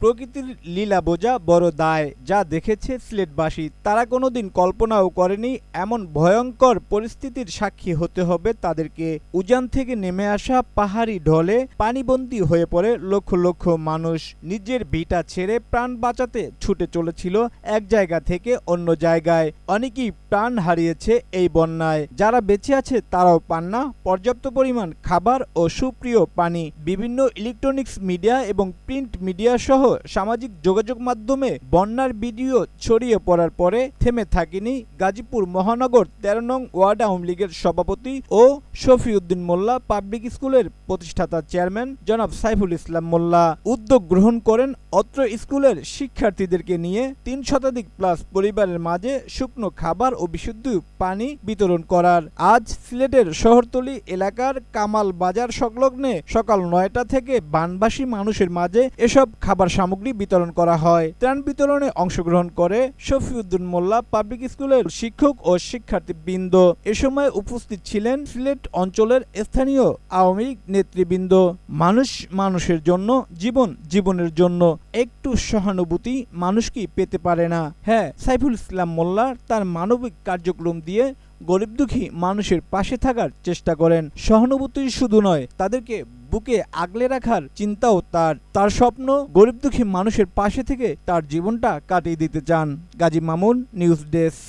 প্রকৃতির লীলা বোঝা বড় দায় যা দেখেছে সিলেটবাসী। তারা কোনোদিন কল্পনাও করেনি এমন ভয়ঙ্কর পরিস্থিতির সাক্ষী হতে হবে তাদেরকে। উজান থেকে নেমে আসা পাহাড়ি ঢলে পানিবন্দী হয়ে পড়ে লক্ষ লক্ষ মানুষ। নিজের ভিটা ছেড়ে প্রাণ বাঁচাতে ছুটে চলেছিল এক জায়গা থেকে অন্য জায়গায়। অনেকেই প্রাণ হারিয়েছে এই বন্যায়। যারা বেঁচে আছে তারাও পান না। পর্যাপ্ত পরিমাণ খাবার ও সুপ্রিয় পানি। বিভিন্ন ইলেকট্রনিক্স মিডিয়া এবং প্রিন্ট মিডিয়া সহ সামাজিক যোগাযোগ মাধ্যমে বন্যার ভিডিও ছড়িয়ে পড়ার পরে থেমে থাকেনি গাজীপুর মহানগর তেরো নং ওয়ার্ড আওয়ামী লীগের সভাপতি ও শফিউদ্দিন মোল্লা পাবলিক স্কুলের প্রতিষ্ঠাতা চেয়ারম্যান জনাব সাইফুল ইসলাম মোল্লা। উদ্যোগ গ্রহণ করেন অত্র স্কুলের শিক্ষার্থীদেরকে নিয়ে। তিন শতাধিক প্লাস পরিবারের মাঝে শুকনো খাবার ও বিশুদ্ধ পানি বিতরণ করার। আজ সিলেটের শহরতলি এলাকার কামাল বাজার সংলগ্নে সকাল নয়টা থেকে বানবাসী মানুষের মাঝে এসব খাবার সামগ্রী বিতরণ করা হয়। ত্রাণ বিতরণে অংশগ্রহণ করে শফিউদ্দিন মোল্লা পাবলিক স্কুলের শিক্ষক ও শিক্ষার্থীবৃন্দ। এ সময় উপস্থিত ছিলেন সিলেট অঞ্চলের স্থানীয় আওয়ামী লীগ নেতৃবৃন্দ। মানুষ মানুষের জন্য, জীবন জীবনের জন্য। একটু সহানুভূতি মানুষ কি পেতে পারে না? হ্যাঁ সাইফুল ইসলাম মোল্লা তার মানবিক কার্যক্রম দিয়ে গরিব দুঃখী মানুষের পাশে থাকার চেষ্টা করেন। সহানুভূতি শুধু নয়, তাদেরকে বুকে আগলে রাখার চিন্তাও তার। তার স্বপ্ন গরিব দুঃখী মানুষের পাশে থেকে তার জীবনটা কাটিয়ে দিতে চান। Gazi Mamun, news desk.